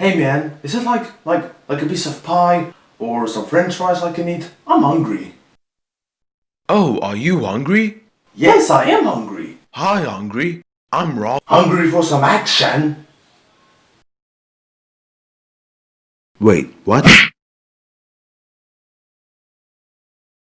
Hey man, is it like, like, like a piece of pie? Or some french fries I can eat? I'm hungry. Oh, are you hungry? Yes, I am hungry. Hi, hungry. I'm Rob. Hungry for some action? Wait, what?